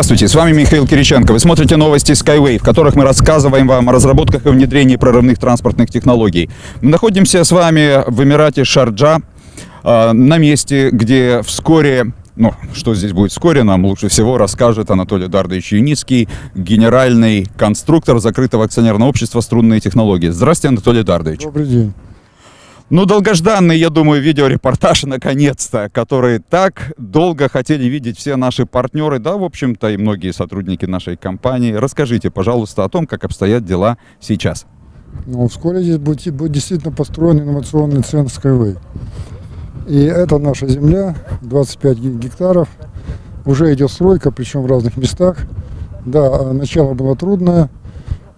Здравствуйте, с вами Михаил Кириченко. Вы смотрите новости Skyway, в которых мы рассказываем вам о разработках и внедрении прорывных транспортных технологий. Мы находимся с вами в Эмирате Шарджа, э, на месте, где вскоре ну, что здесь будет вскоре, нам лучше всего расскажет Анатолий Дардович Юницкий, генеральный конструктор закрытого акционерного общества «Струнные технологии». Здравствуйте, Анатолий Дардович. Добрый день. Ну, долгожданный, я думаю, видеорепортаж, наконец-то, который так долго хотели видеть все наши партнеры, да, в общем-то, и многие сотрудники нашей компании. Расскажите, пожалуйста, о том, как обстоят дела сейчас. Ну, вскоре здесь будет, будет действительно построен инновационный центр Skyway. И это наша земля, 25 гектаров. Уже идет стройка, причем в разных местах. Да, начало было трудное,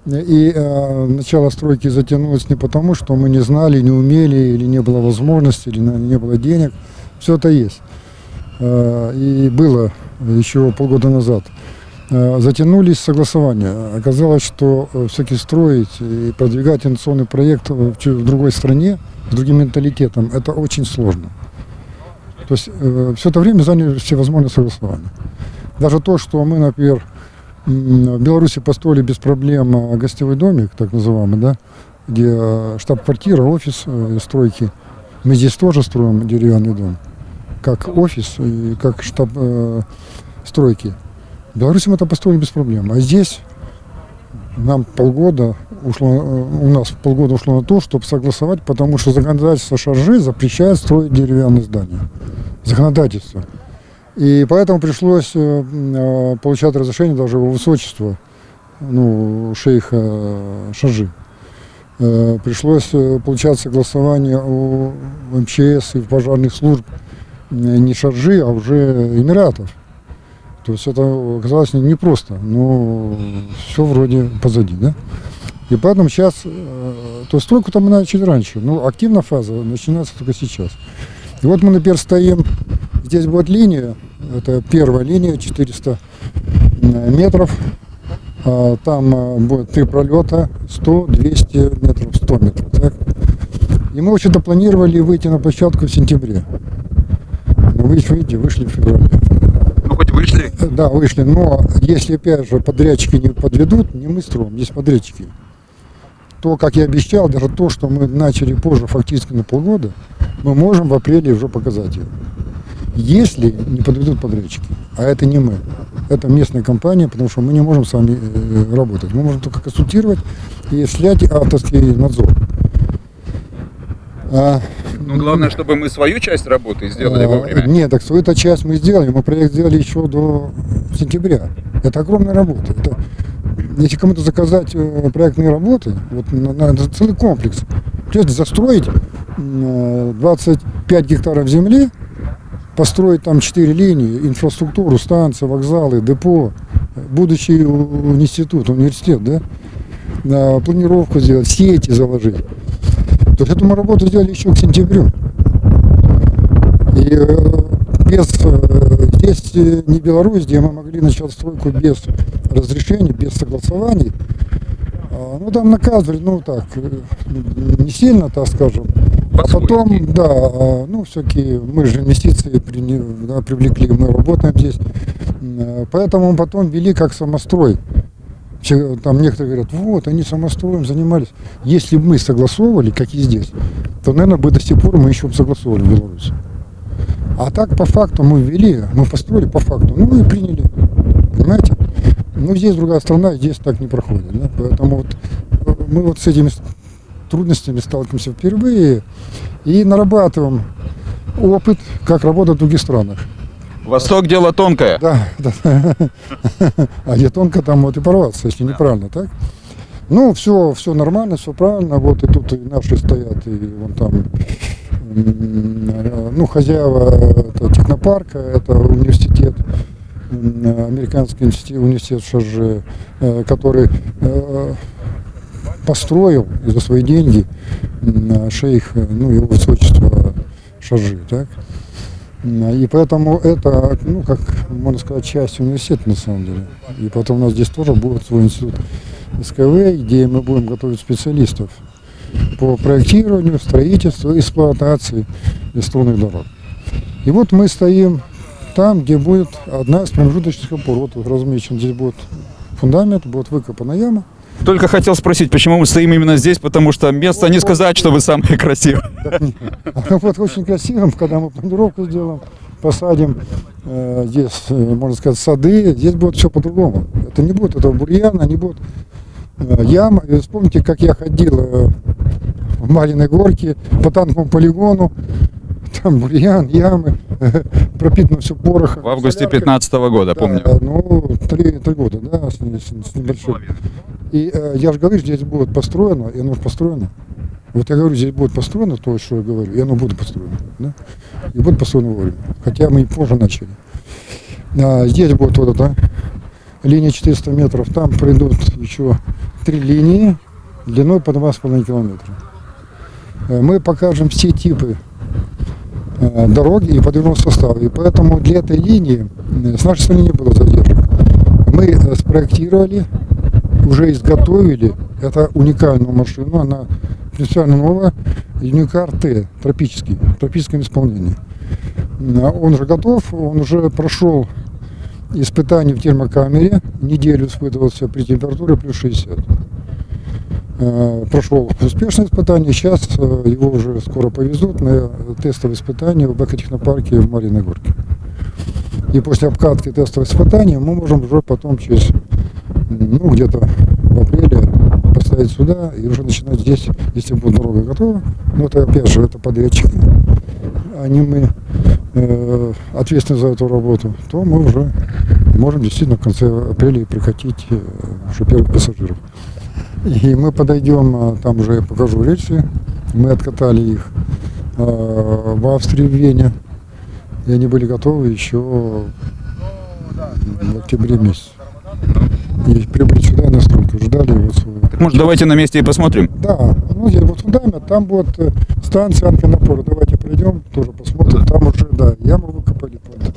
и э, начало стройки затянулось не потому, что мы не знали, не умели, или не было возможности, или не было денег. Все это есть. Э, и было еще полгода назад. Э, затянулись согласования. Оказалось, что э, все-таки строить и продвигать инновационный проект в, в другой стране, с другим менталитетом, это очень сложно. То есть э, все это время заняли всевозможные согласования. Даже то, что мы, например, в Беларуси построили без проблем а, гостевой домик, так называемый, да, где а, штаб-квартира, офис э, стройки. Мы здесь тоже строим деревянный дом, как офис и как штаб э, стройки. В Беларуси мы это построили без проблем. А здесь нам полгода ушло, э, у нас полгода ушло на то, чтобы согласовать, потому что законодательство Шаржи запрещает строить деревянные здания. Законодательство. И поэтому пришлось э, э, получать разрешение даже его высочества, ну, шейха. Э, пришлось получать согласование у МЧС и пожарных служб не Шаржи, а уже Эмиратов. То есть это оказалось непросто, но все вроде позади, да? И поэтому сейчас, то есть стройку там мы начали раньше, но активная фаза начинается только сейчас. И вот мы, например, стоим Здесь будет линия, это первая линия, 400 метров. А, там а, будет три пролета, 100, 200 метров, 100 метров. Так? И мы вообще-то планировали выйти на площадку в сентябре. Но вы видите, вышли в феврале. Ну, хоть вышли? Да, вышли. Но если, опять же, подрядчики не подведут, не мы строим, есть подрядчики. То, как я обещал, даже то, что мы начали позже, фактически на полгода, мы можем в апреле уже показать ее если не подведут подрядчики. А это не мы. Это местная компания, потому что мы не можем с вами э, работать. Мы можем только консультировать и снять авторский надзор. А, ну, главное, чтобы мы свою часть работы сделали а, вовремя. Нет, так свою-то часть мы сделали. Мы проект сделали еще до сентября. Это огромная работа. Это, если кому-то заказать э, проектные работы, вот на, на, это целый комплекс. То есть застроить 25 гектаров земли, построить там четыре линии, инфраструктуру, станции, вокзалы, депо, будущий институт, университет, да, планировку сделать, сети заложить. То есть эту мы работу сделали еще к сентябрю. И э, без, э, здесь не Беларусь, где мы могли начать стройку без разрешений, без согласований. А, ну, там наказывали, ну, так, э, не сильно, так скажем, а потом, да, а, ну, все-таки мы же инвестиции при, да, привлекли, мы работаем здесь. Э, поэтому потом вели как самострой. Там некоторые говорят, вот, они самостроем занимались. Если бы мы согласовывали, как и здесь, то, наверное, бы до сих пор мы еще бы согласовывали в Беларуси. А так, по факту, мы ввели, мы построили по факту, ну и приняли. Понимаете? Ну, здесь другая страна, здесь так не проходит. Да? Поэтому вот э, мы вот с этими трудностями сталкиваемся впервые и нарабатываем опыт, как работать в других странах. Восток дело тонкое. Да, да. А где тонко, там вот и порваться, если неправильно, так? Ну, все, все нормально, все правильно. Вот и тут и наши стоят, и вон там, ну, хозяева это технопарка, это университет, американский университет ШЖ, э, который э, построил за свои деньги шейх, ну, его высочество Шажи, так? И поэтому это, ну, как можно сказать, часть университета на самом деле. И потом у нас здесь тоже будет свой институт СКВ, где мы будем готовить специалистов по проектированию, строительству, эксплуатации струнных дорог. И вот мы стоим там, где будет одна из промежуточных опор. Вот размечен, здесь будет фундамент, будет выкопана яма. Только хотел спросить, почему мы стоим именно здесь, потому что место не сказать, что вы самые красивые. Вот очень красиво, когда мы планировку сделаем, посадим э, здесь, э, можно сказать, сады, здесь будет все по-другому. Это не будет этого бурьяна, не будет э, яма. И вспомните, как я ходил э, в Мариной горке по танковому полигону, там бурьян, ямы, пропитано все порохом. В августе соляркой. 15 года, Да, помню. ну, три, три года, да, с, с- с небольшим. И э, я же говорю, здесь будет построено, и оно построено. Вот я говорю, здесь будет построено то, что я говорю, и оно будет построено. Да? И будет построено вовремя. Хотя мы и позже начали. А, здесь будет вот эта линия 400 метров, там пройдут еще три линии длиной по 2,5 километра. Э, Мы покажем все типы э, дороги и подвижного состава. И поэтому для этой линии э, с нашей стороны не было задержек. Мы спроектировали, уже изготовили, это уникальную машину, она принципиально новая, Юникар Т, тропический, в тропическом исполнении. А Он уже готов, он уже прошел испытание в термокамере, неделю испытывался при температуре плюс 60. Э, Прошел успешное испытание, сейчас э, его уже скоро повезут на тестовое испытание в Бэкотехнопарке в Мариной Горке. И после обкатки тестового испытания мы можем уже потом через, ну, где-то в апреле поставить сюда и уже начинать здесь, если будет дорога готова. Но это опять же, это подрядчики, не мы э, ответственны за эту работу, то мы уже можем действительно в конце апреля прикатить э, уже первых пассажиров. И мы подойдем, а, там уже я покажу рельсы, мы откатали их а, в Австрии, в Вене, и они были готовы еще в октябре месяце. И прибыли сюда на стройку, ждали вот своего. Может, давайте на месте и посмотрим. Да, ну здесь вот фундамент, там вот э, станция Анконапора. Давайте пройдем, тоже посмотрим. Там уже, да, яму выкопали. под-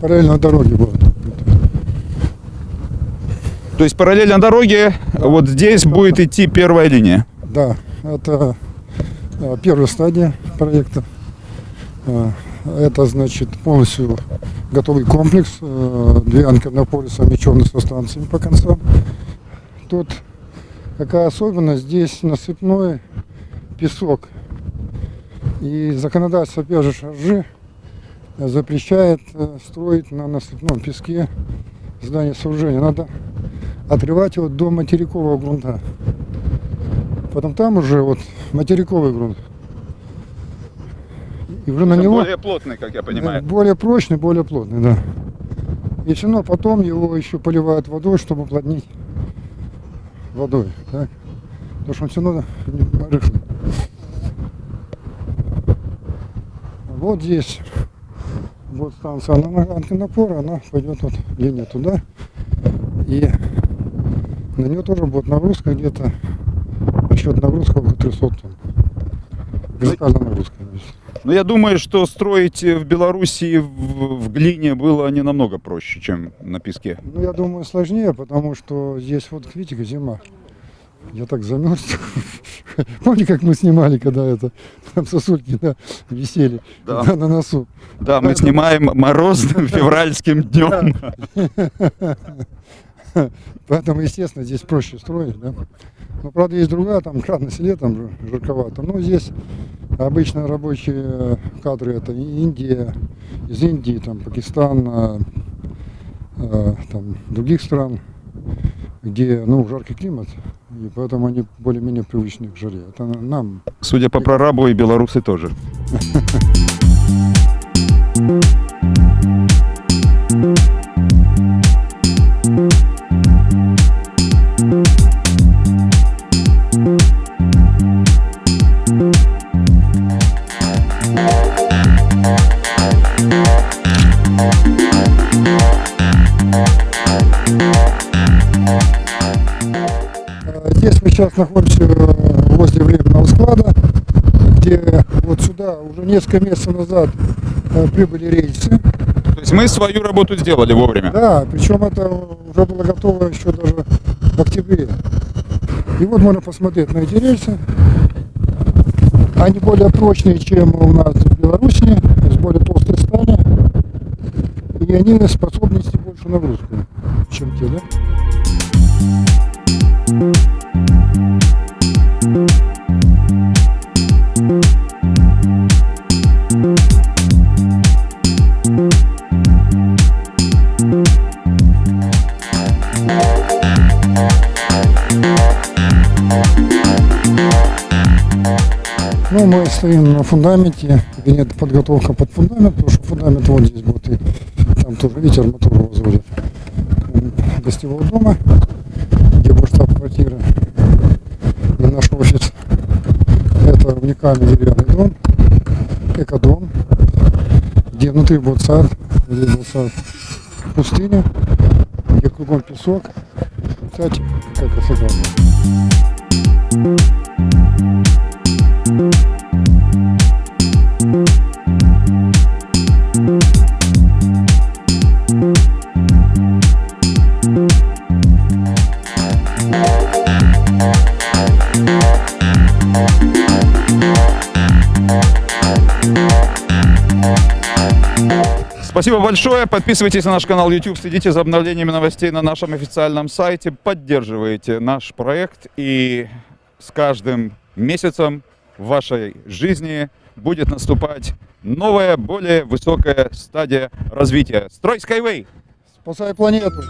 Параллельно дороге будет. То есть параллельно дороге, вот здесь будет идти первая линия. Да, это э, первая стадия проекта. Э, Это значит полностью готовый комплекс, э, две анкернополи совмещенные со станциями по концам. Тут какая особенность, здесь насыпной песок. И законодательство опять же Шаржи запрещает э, строить на насыпном песке здание сооружения. Надо отрывать его до материкового грунта. Потом там уже вот материковый грунт. И уже на него плотный, как я да, более прочный, более плотный, да. И все равно потом его еще поливают водой, чтобы уплотнить водой. Так? Потому что он все равно рыхлый. Вот здесь вот станция антеннопора, она пойдет вот линия туда. И на нее тоже будет нагрузка где-то, расчет нагрузка около 300 тонн. Вертикальная нагрузка. здесь. Но я думаю, что строить в Белоруссии в, в глине было не намного проще, чем на песке. Ну, я думаю, сложнее, потому что здесь вот, видите, зима. Я так замерз. Помните, как мы снимали, когда это там сосульки да, висели Да. на, на носу? Да, мы снимаем морозным февральским днем. Поэтому, естественно, здесь проще строить, да. Но, правда, есть другая, там, крат на селе, там же жарковато. Но здесь обычно рабочие кадры это Индия, из Индии, там, Пакистан, а, там, других стран, где, ну, жаркий климат, и поэтому они более-менее привычны к жаре. Это нам Судя по прорабу, и белорусы тоже. Э, сейчас находимся э, возле временного склада, где вот сюда уже несколько месяцев назад э, прибыли рельсы. То есть мы свою работу сделали вовремя. Да, причем это уже было готово еще даже в октябре. И вот можно посмотреть на эти рельсы. Они более прочные, чем у нас в Беларуси, из более толстой стали. и они способны нести большую нагрузку, чем те, да? Ну, мы стоим на фундаменте, нет подготовка под фундамент, потому что фундамент вот здесь будет, и там тоже ветер мотор возводит. Гостевого дома, где будет штаб-квартира и наш офис. Это уникальный деревянный дом, экодом, где внутри будет сад, здесь будет сад пустыня, где кругом песок. Кстати, как красота. Спасибо большое. Подписывайтесь на наш канал YouTube, следите за обновлениями новостей на нашем официальном сайте, поддерживайте наш проект и с каждым месяцем в вашей жизни будет наступать новая, более высокая стадия развития. Строй Skyway! Спасай планету!